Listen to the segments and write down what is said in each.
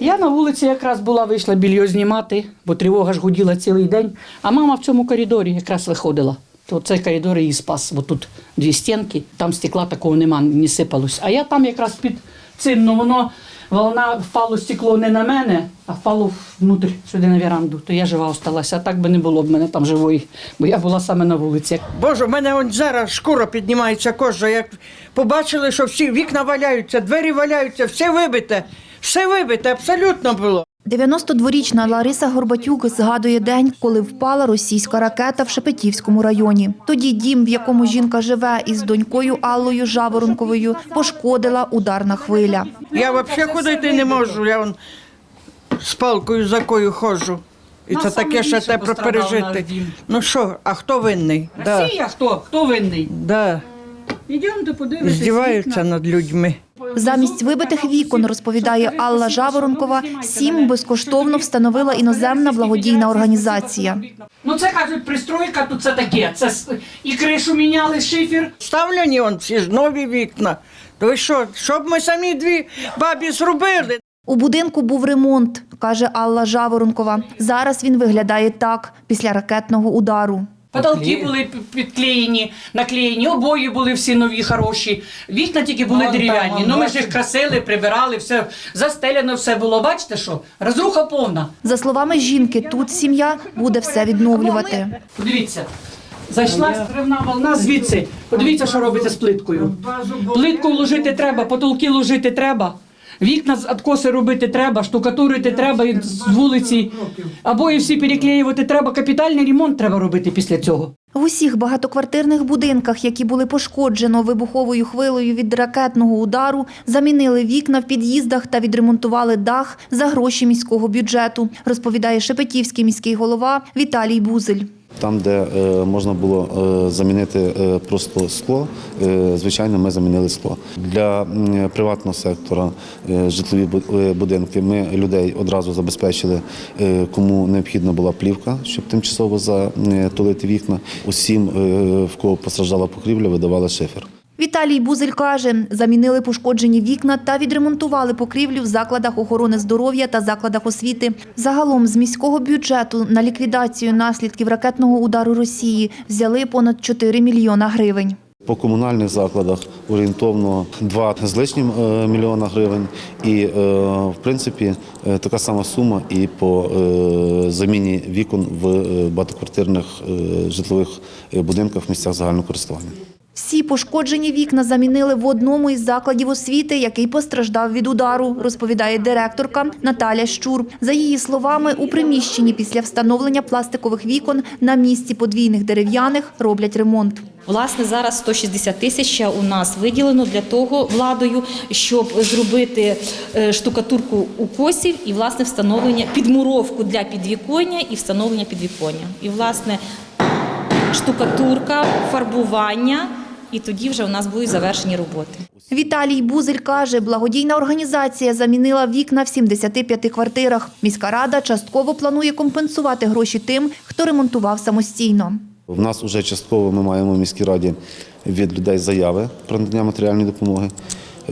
Я на вулиці якраз була, вийшла більйо знімати, бо тривога ж гуділа цілий день. А мама в цьому коридорі якраз виходила. То цей коридор її спас. Бо тут дві стінки, там стекла такого нема, не сипалось. А я там якраз під цим, ну воно волна впало стекло не на мене, а впало внутрь сюди на веранду. То я жива осталася. А так би не було б мене там живої, бо я була саме на вулиці. Боже, в мене он зараз шкура піднімається кожа. Як побачили, що всі вікна валяються, двері валяються, все вибите, все вибите, абсолютно було. 92-річна Лариса Горбатюк згадує день, коли впала російська ракета в Шепетівському районі. Тоді дім, в якому жінка живе із донькою Аллою Жаворонковою, пошкодила ударна хвиля. Я взагалі ходити не можу, я он з палкою за кою ходжу. І це таке ще пострадав пережити. Ну що, а хто винний? Да. Хто? Хто винний? Да. Ідемте подивитися. Здіваються над людьми. Замість вибитих вікон, розповідає Алла Жаворонкова, сім безкоштовно встановила іноземна благодійна організація. Ну це кажуть, пристройка, тут це таке. Це с- і кришу міняли, шифер. Ставлені он ці ж нові вікна. То що, щоб ми самі дві бабі зробили? У будинку був ремонт, каже Алла Жаворонкова. Зараз він виглядає так після ракетного удару. Потолки були підклеєні, наклеєні, обої були всі нові, хороші. Вікна тільки були дерев'яні. Ну ми ж їх красили, прибирали, все застеляно все було. Бачите що? Розруха повна. За словами жінки, тут сім'я буде все відновлювати. Подивіться. Зайшла стривна волна звідси. Подивіться, що робиться з плиткою. Плитку вложити треба, потолки ложити треба. Вікна з откоси робити треба, штукатурити треба і з вулиці. Або і всі переклеювати треба. Капітальний ремонт треба робити після цього. В усіх багатоквартирних будинках, які були пошкоджено вибуховою хвилею від ракетного удару, замінили вікна в під'їздах та відремонтували дах за гроші міського бюджету, розповідає Шепетівський міський голова Віталій Бузель. Там, де е, можна було е, замінити е, просто скло, звичайно, ми замінили скло. Для приватного сектора житлові будинки ми людей одразу забезпечили, кому необхідна була плівка, щоб тимчасово затулити вікна. Усім, е, в кого постраждала покрівля, видавали шифер. Віталій Бузель каже, замінили пошкоджені вікна та відремонтували покрівлю в закладах охорони здоров'я та закладах освіти. Загалом з міського бюджету на ліквідацію наслідків ракетного удару Росії взяли понад 4 мільйона гривень. По комунальних закладах орієнтовно 2 з лишнім е, мільйона гривень. І, е, в принципі, е, така сама сума і по заміні вікон в багатоквартирних житлових будинках в місцях загального користування. Всі пошкоджені вікна замінили в одному із закладів освіти, який постраждав від удару, розповідає директорка Наталя Щур. За її словами, у приміщенні після встановлення пластикових вікон на місці подвійних дерев'яних роблять ремонт. Власне, зараз 160 тисяч у нас виділено для того владою, щоб зробити е, штукатурку укосів і власне встановлення підмуровку для підвіконня і встановлення підвіконня. І власне штукатурка, фарбування, і тоді вже у нас будуть завершені роботи. Віталій Бузель каже, благодійна організація замінила вікна в 75 квартирах. Міська рада частково планує компенсувати гроші тим, хто ремонтував самостійно. В нас вже частково ми маємо в міській раді від людей заяви про надання матеріальної допомоги.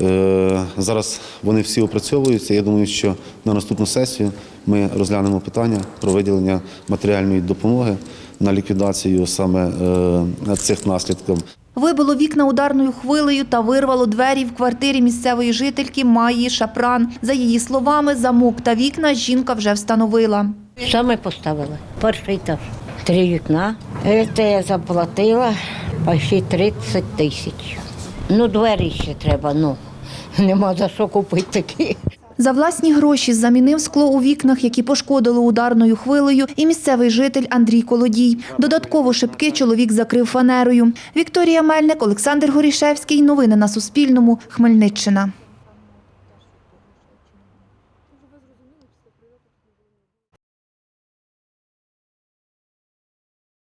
Е, Зараз вони всі опрацьовуються. Я думаю, що на наступну сесію ми розглянемо питання про виділення матеріальної допомоги на ліквідацію саме е, цих наслідків. Вибило вікна ударною хвилею та вирвало двері в квартирі місцевої жительки Майї Шапран. За її словами, замок та вікна жінка вже встановила. Що ми поставили? Перший етаж. Три вікна. Це я заплатила почти 30 тисяч. Ну, двері ще треба, ну. Нема за що купити такі. За власні гроші замінив скло у вікнах, які пошкодили ударною хвилею, і місцевий житель Андрій Колодій. Додатково шибки чоловік закрив фанерою. Вікторія Мельник, Олександр Горішевський. Новини на Суспільному. Хмельниччина.